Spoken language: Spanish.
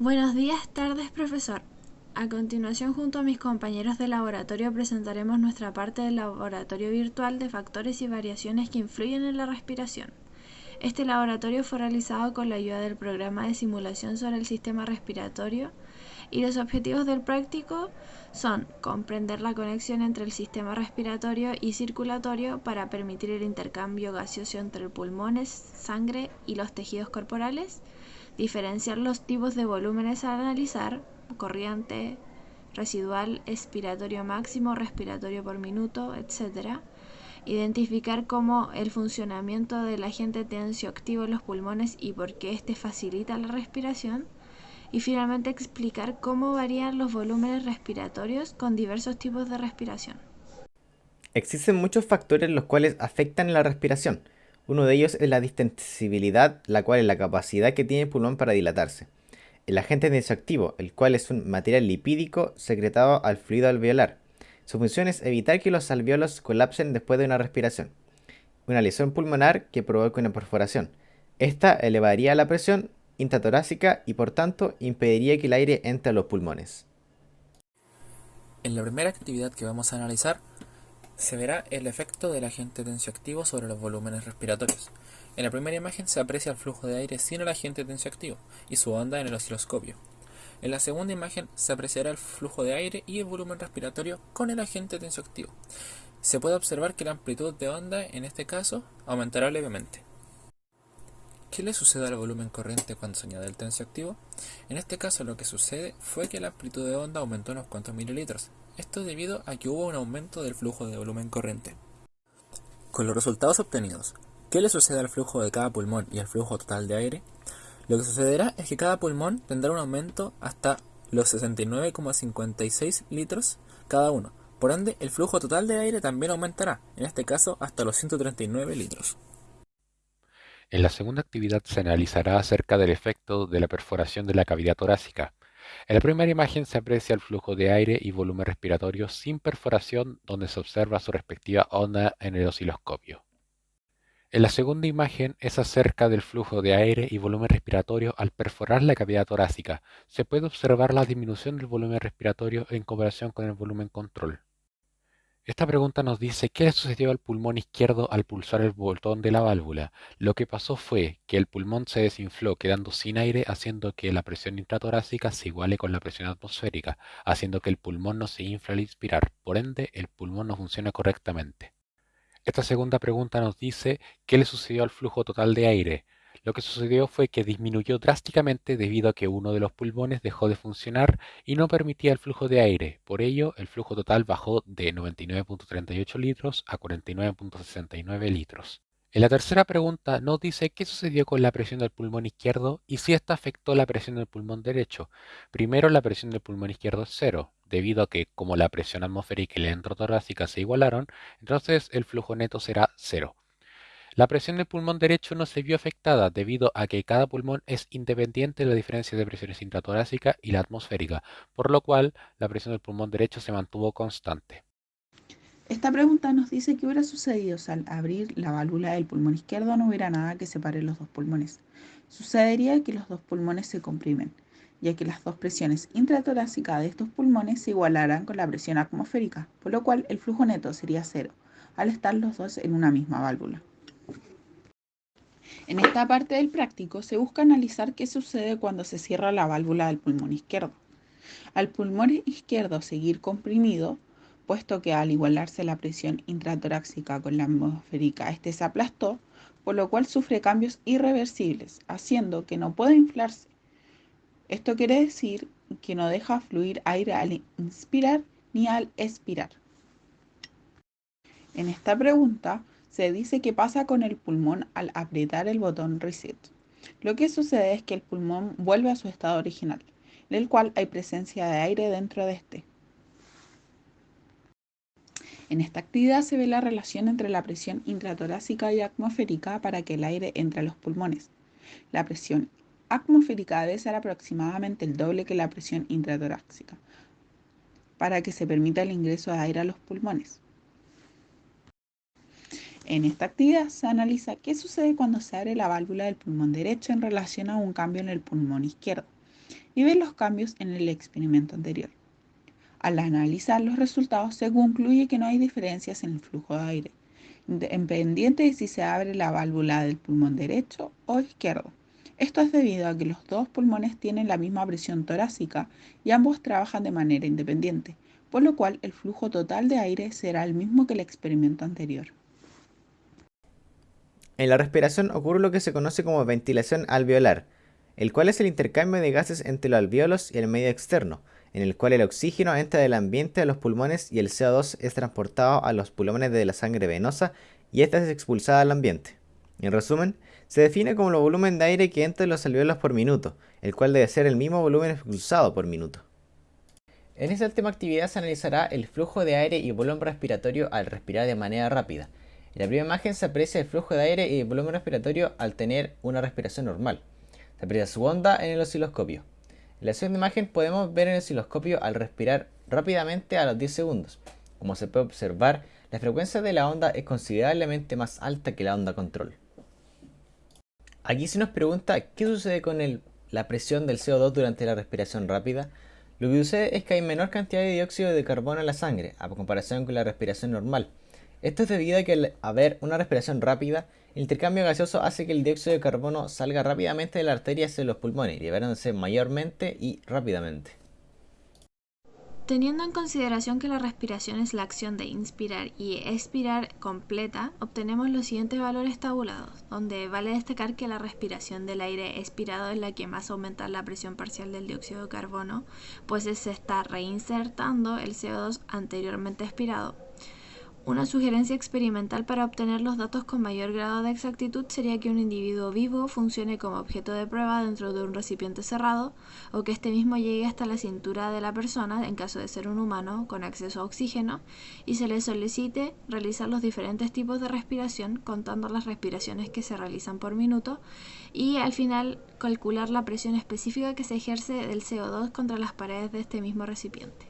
Buenos días, tardes, profesor. A continuación, junto a mis compañeros de laboratorio, presentaremos nuestra parte del laboratorio virtual de factores y variaciones que influyen en la respiración. Este laboratorio fue realizado con la ayuda del programa de simulación sobre el sistema respiratorio y los objetivos del práctico son comprender la conexión entre el sistema respiratorio y circulatorio para permitir el intercambio gaseoso entre pulmones, sangre y los tejidos corporales, diferenciar los tipos de volúmenes a analizar, corriente, residual, expiratorio máximo, respiratorio por minuto, etc. Identificar cómo el funcionamiento del agente tensioactivo en los pulmones y por qué éste facilita la respiración. Y finalmente explicar cómo varían los volúmenes respiratorios con diversos tipos de respiración. Existen muchos factores los cuales afectan la respiración, uno de ellos es la distensibilidad, la cual es la capacidad que tiene el pulmón para dilatarse. El agente tensioactivo, el cual es un material lipídico secretado al fluido alveolar. Su función es evitar que los alveolos colapsen después de una respiración. Una lesión pulmonar que provoca una perforación. Esta elevaría la presión intratorácica y por tanto impediría que el aire entre a los pulmones. En la primera actividad que vamos a analizar se verá el efecto del agente tensioactivo sobre los volúmenes respiratorios. En la primera imagen se aprecia el flujo de aire sin el agente tensioactivo y su onda en el osciloscopio. En la segunda imagen se apreciará el flujo de aire y el volumen respiratorio con el agente tensioactivo. Se puede observar que la amplitud de onda en este caso aumentará levemente. ¿Qué le sucede al volumen corriente cuando se añade el tensioactivo? En este caso lo que sucede fue que la amplitud de onda aumentó unos cuantos mililitros, esto debido a que hubo un aumento del flujo de volumen corriente. Con los resultados obtenidos, ¿qué le sucede al flujo de cada pulmón y al flujo total de aire? Lo que sucederá es que cada pulmón tendrá un aumento hasta los 69,56 litros cada uno. Por ende, el flujo total de aire también aumentará, en este caso hasta los 139 litros. En la segunda actividad se analizará acerca del efecto de la perforación de la cavidad torácica, en la primera imagen se aprecia el flujo de aire y volumen respiratorio sin perforación donde se observa su respectiva onda en el osciloscopio. En la segunda imagen es acerca del flujo de aire y volumen respiratorio al perforar la cavidad torácica. Se puede observar la disminución del volumen respiratorio en comparación con el volumen control. Esta pregunta nos dice qué le sucedió al pulmón izquierdo al pulsar el botón de la válvula. Lo que pasó fue que el pulmón se desinfló quedando sin aire haciendo que la presión intratorácica se iguale con la presión atmosférica, haciendo que el pulmón no se infle al inspirar, por ende el pulmón no funciona correctamente. Esta segunda pregunta nos dice qué le sucedió al flujo total de aire. Lo que sucedió fue que disminuyó drásticamente debido a que uno de los pulmones dejó de funcionar y no permitía el flujo de aire. Por ello, el flujo total bajó de 99.38 litros a 49.69 litros. En la tercera pregunta nos dice qué sucedió con la presión del pulmón izquierdo y si esta afectó la presión del pulmón derecho. Primero, la presión del pulmón izquierdo es cero, debido a que como la presión atmosférica y la entrotorácica se igualaron, entonces el flujo neto será cero. La presión del pulmón derecho no se vio afectada debido a que cada pulmón es independiente de la diferencia de presiones intratorácica y la atmosférica, por lo cual la presión del pulmón derecho se mantuvo constante. Esta pregunta nos dice qué hubiera sucedido si al abrir la válvula del pulmón izquierdo no hubiera nada que separe los dos pulmones. Sucedería que los dos pulmones se comprimen, ya que las dos presiones intratorácicas de estos pulmones se igualaran con la presión atmosférica, por lo cual el flujo neto sería cero, al estar los dos en una misma válvula. En esta parte del práctico se busca analizar qué sucede cuando se cierra la válvula del pulmón izquierdo. Al pulmón izquierdo seguir comprimido, puesto que al igualarse la presión intratorácica con la atmosférica, este se aplastó, por lo cual sufre cambios irreversibles, haciendo que no pueda inflarse. Esto quiere decir que no deja fluir aire al inspirar ni al expirar. En esta pregunta se dice que pasa con el pulmón al apretar el botón reset. Lo que sucede es que el pulmón vuelve a su estado original, en el cual hay presencia de aire dentro de este. En esta actividad se ve la relación entre la presión intratorácica y atmosférica para que el aire entre a los pulmones. La presión atmosférica debe ser aproximadamente el doble que la presión intratorácica para que se permita el ingreso de aire a los pulmones. En esta actividad se analiza qué sucede cuando se abre la válvula del pulmón derecho en relación a un cambio en el pulmón izquierdo. y ver los cambios en el experimento anterior. Al analizar los resultados se concluye que no hay diferencias en el flujo de aire, independiente de si se abre la válvula del pulmón derecho o izquierdo. Esto es debido a que los dos pulmones tienen la misma presión torácica y ambos trabajan de manera independiente, por lo cual el flujo total de aire será el mismo que el experimento anterior. En la respiración ocurre lo que se conoce como ventilación alveolar, el cual es el intercambio de gases entre los alvéolos y el medio externo, en el cual el oxígeno entra del ambiente a los pulmones y el CO2 es transportado a los pulmones de la sangre venosa y esta es expulsada al ambiente. En resumen, se define como el volumen de aire que entra en los alvéolos por minuto, el cual debe ser el mismo volumen expulsado por minuto. En esta última actividad se analizará el flujo de aire y volumen respiratorio al respirar de manera rápida. En la primera imagen se aprecia el flujo de aire y el volumen respiratorio al tener una respiración normal. Se aprecia su onda en el osciloscopio. En la segunda imagen podemos ver en el osciloscopio al respirar rápidamente a los 10 segundos. Como se puede observar, la frecuencia de la onda es considerablemente más alta que la onda control. Aquí se nos pregunta qué sucede con la presión del CO2 durante la respiración rápida. Lo que sucede es que hay menor cantidad de dióxido de carbono en la sangre, a comparación con la respiración normal. Esto es debido a que al haber una respiración rápida, el intercambio gaseoso hace que el dióxido de carbono salga rápidamente de la arteria hacia los pulmones, liberándose mayormente y rápidamente. Teniendo en consideración que la respiración es la acción de inspirar y expirar completa, obtenemos los siguientes valores tabulados, donde vale destacar que la respiración del aire expirado es la que más aumenta la presión parcial del dióxido de carbono, pues se está reinsertando el CO2 anteriormente expirado. Una sugerencia experimental para obtener los datos con mayor grado de exactitud sería que un individuo vivo funcione como objeto de prueba dentro de un recipiente cerrado o que este mismo llegue hasta la cintura de la persona, en caso de ser un humano, con acceso a oxígeno, y se le solicite realizar los diferentes tipos de respiración, contando las respiraciones que se realizan por minuto, y al final calcular la presión específica que se ejerce del CO2 contra las paredes de este mismo recipiente.